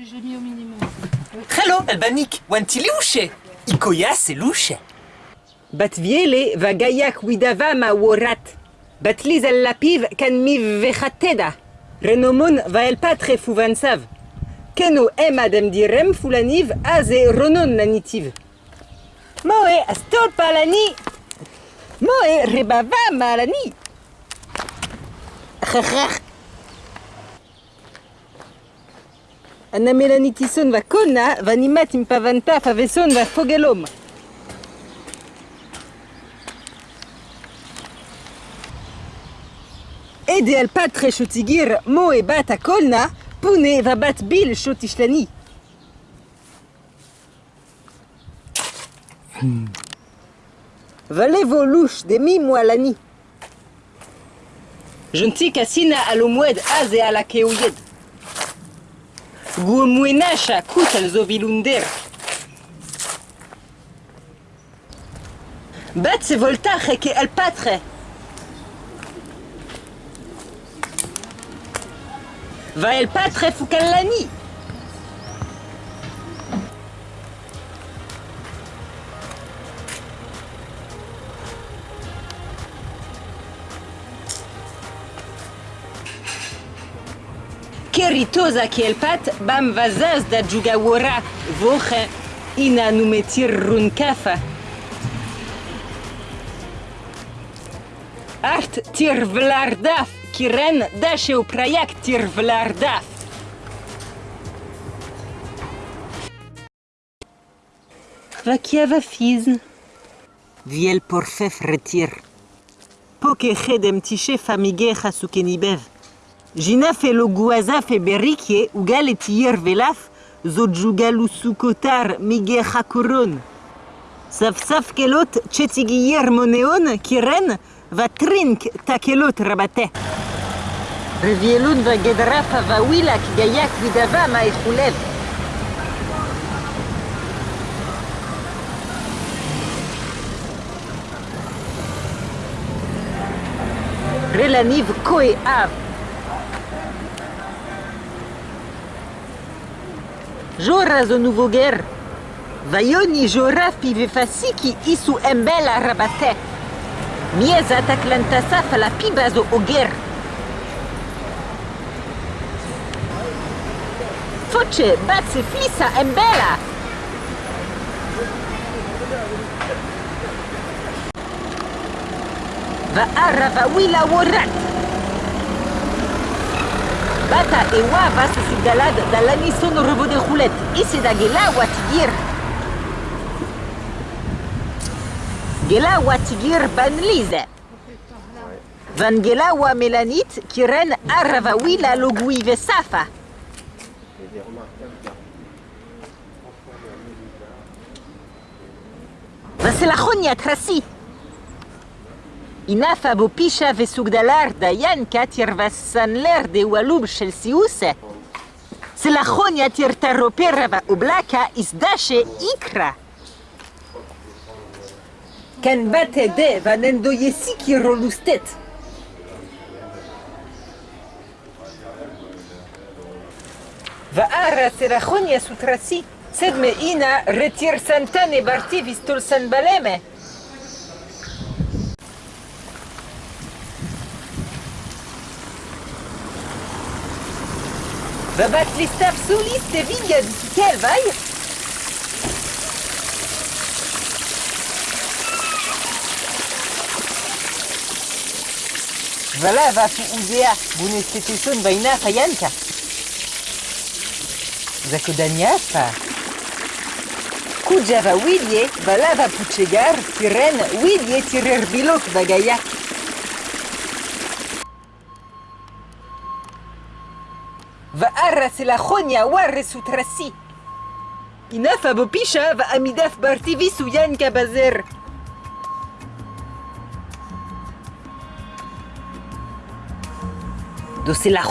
J'ai mis au minimum. Hello, Albanik. Ikoya, c'est louche. Batviele va gayak widava ma worat. Batliz al lapiv kan mi vechateda. Renomon va el patre fuvansav. Keno em adem direm fulaniv aze ronon nanitiv. Moe astol palani. Moe rebava malani. Anna melanitison va kona va nimat impavanta faveson va fogelom. Ede al patre shotigir mo e bat a kolna, pune va bat bil shotishlani. Valevo louche de mi moalani. Jonti kasina alomwed aze ala keoyed. Guomwenasha kut al zovilunder. Bat se voltache ke al patre. Va el patre fukallani. queritosa kiel pat bam vazas da djugawora voxe ina numetir runkafa. Art tir vlardaf, kiren dașeu praiac tir vlardaf. Vakiava fizn. Viel porfef retir. Poke hedem tișe famigeha sukenibev. Jina fe lo guaza fe berikye ou gal etier velaf zo djugalu sukotar mige chakoron. Saf kelot tchetigier moneon kiren va trink ta kelot rabate. Revielun va gedrafa va wilak gayak vidava ma echulev. Relaniv koe av. Jora zo nouveau guerre. Vaioni jora pive fasiki isu embela rabate. Mieza taklantasa fala pibazo oger. Foce batse flisa embela. Va arra va wila worat. Bata e wa va se sigalad da lani sono robo de roulette. Ise da gela watigir banlize. Van gela wa melanit kiren arava wila logui vesafa. Va se Inaf a bo picha vesouk da lar da yan kat ir vas san ler de waloub shel siousa. Se la khonia tir taropera va oblaka is dashe ikra. Ken bat ede va nendo yesi ki rolustet. Va ara se la khonia sutrasi. Sed me ina retir santane barti vistol san baleme. Les staff solis te vigna di quel vai? Voilà va fu uzea bunesteteson vaina fayanka. Zako daniafa. Kuja va widie, vala va puchegar, tiren widie tirer bilok vagayak. Va arra se la chonia warre sutrasi. Inafa bo pisha va amidaf bartivi su yanka bazer. Do se la